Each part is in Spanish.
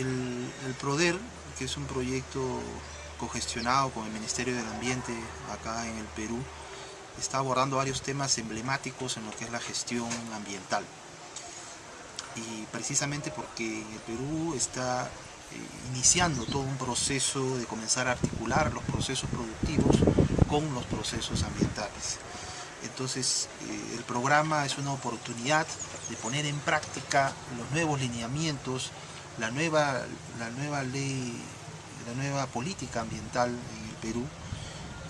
el, PRODER, que es un proyecto cogestionado con el Ministerio del Ambiente acá en el Perú, está abordando varios temas emblemáticos en lo que es la gestión ambiental. Y precisamente porque el Perú está eh, iniciando todo un proceso de comenzar a articular los procesos productivos con los procesos ambientales. Entonces eh, el programa es una oportunidad de poner en práctica los nuevos lineamientos, la nueva, la nueva ley, la nueva política ambiental en el Perú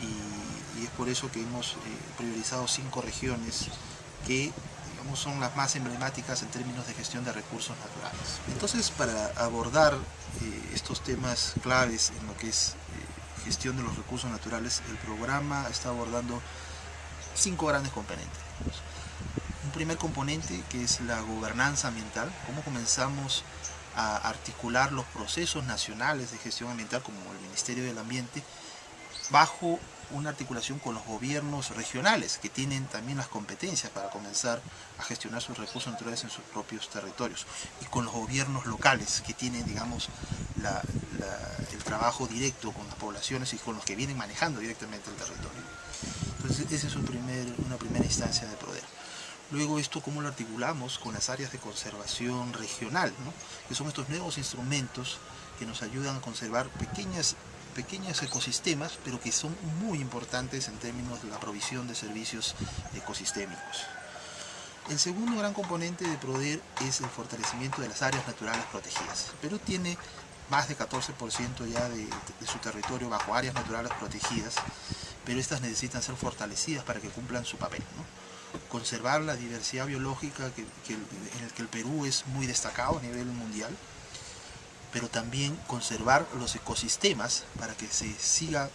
y, y es por eso que hemos eh, priorizado cinco regiones que digamos, son las más emblemáticas en términos de gestión de recursos naturales. Entonces para abordar eh, estos temas claves en lo que es eh, gestión de los recursos naturales, el programa está abordando cinco grandes componentes. Un primer componente que es la gobernanza ambiental, cómo comenzamos a articular los procesos nacionales de gestión ambiental como el Ministerio del Ambiente bajo una articulación con los gobiernos regionales que tienen también las competencias para comenzar a gestionar sus recursos naturales en sus propios territorios y con los gobiernos locales que tienen digamos el trabajo directo con las poblaciones y con los que vienen manejando directamente el territorio. Entonces esa es un primer, una primera instancia de poder. Luego esto cómo lo articulamos con las áreas de conservación regional, ¿no? que son estos nuevos instrumentos que nos ayudan a conservar pequeñas, pequeños ecosistemas, pero que son muy importantes en términos de la provisión de servicios ecosistémicos. El segundo gran componente de PRODER es el fortalecimiento de las áreas naturales protegidas. Perú tiene más de 14% ya de, su territorio bajo áreas naturales protegidas, pero estas necesitan ser fortalecidas para que cumplan su papel. Conservar la diversidad biológica que, en el que el Perú es muy destacado a nivel mundial, pero también conservar los ecosistemas para que se siga,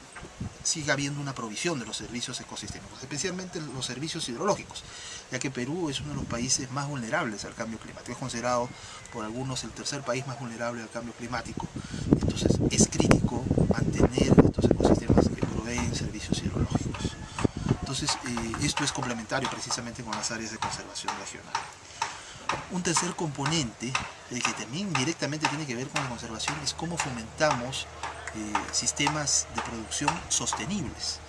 siga habiendo una provisión de los servicios ecosistémicos, especialmente los servicios hidrológicos, ya que Perú es uno de los países más vulnerables al cambio climático, es considerado por algunos el tercer país más vulnerable al cambio climático, entonces es crítico mantener estos ecosistemas que proveen servicios hidrológicos. Entonces, eh, esto es complementario precisamente con las áreas de conservación regional. Un tercer componente, eh, que también directamente tiene que ver con la conservación, es cómo fomentamos eh, sistemas de producción sostenibles.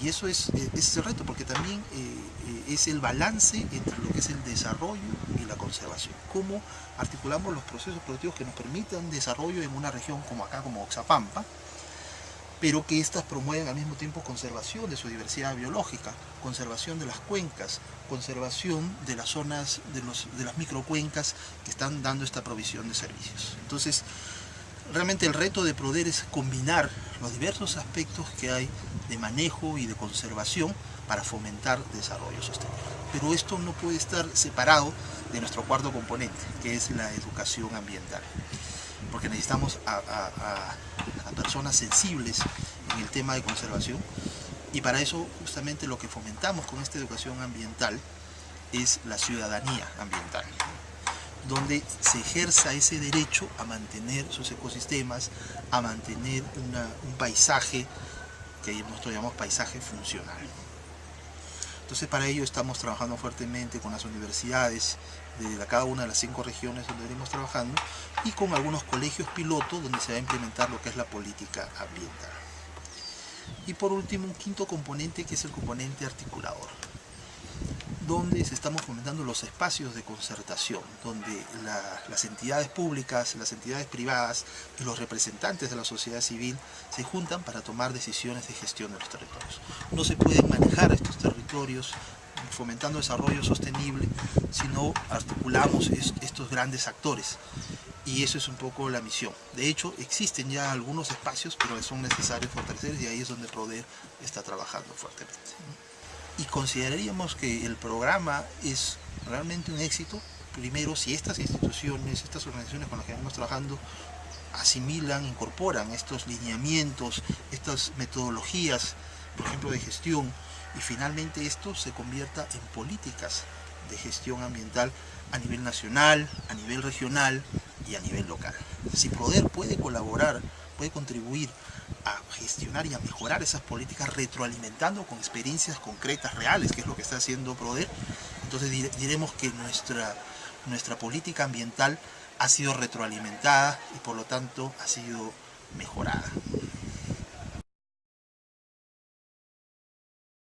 Y eso es, es el reto, porque también es el balance entre lo que es el desarrollo y la conservación. Cómo articulamos los procesos productivos que nos permitan desarrollo en una región como acá, como Oxapampa, pero que éstas promueven al mismo tiempo conservación de su diversidad biológica, conservación de las cuencas, conservación de las zonas, de, las microcuencas que están dando esta provisión de servicios. Entonces, realmente el reto de PRODER es combinar los diversos aspectos que hay de manejo y de conservación para fomentar desarrollo sostenible. Pero esto no puede estar separado de nuestro cuarto componente, que es la educación ambiental porque necesitamos personas sensibles en el tema de conservación y para eso justamente lo que fomentamos con esta educación ambiental es la ciudadanía ambiental donde se ejerza ese derecho a mantener sus ecosistemas, a mantener un paisaje que nosotros llamamos paisaje funcional. Entonces para ello estamos trabajando fuertemente con las universidades de cada una de las cinco regiones donde venimos trabajando y con algunos colegios pilotos donde se va a implementar lo que es la política ambiental. Y por último, un quinto componente que es el componente articulador, donde se estamos fomentando los espacios de concertación, donde la, las entidades públicas, las entidades privadas y los representantes de la sociedad civil se juntan para tomar decisiones de gestión de los territorios. No se pueden manejar estos territorios fomentando desarrollo sostenible si no articulamos estos grandes actores y eso es un poco la misión. De hecho, existen ya algunos espacios, pero son necesarios fortalecer y ahí es donde PRODER está trabajando fuertemente. Y consideraríamos que el programa es realmente un éxito, primero si estas instituciones, estas organizaciones con las que venimos trabajando asimilan, incorporan estos lineamientos, estas metodologías, por ejemplo, de gestión, y finalmente esto se convierta en políticas de gestión ambiental a nivel nacional, a nivel regional y a nivel local. Si PRODER puede colaborar, puede contribuir a gestionar y a mejorar esas políticas retroalimentando con experiencias concretas, reales, que es lo que está haciendo PRODER, entonces diremos que nuestra, nuestra política ambiental ha sido retroalimentada y por lo tanto ha sido mejorada.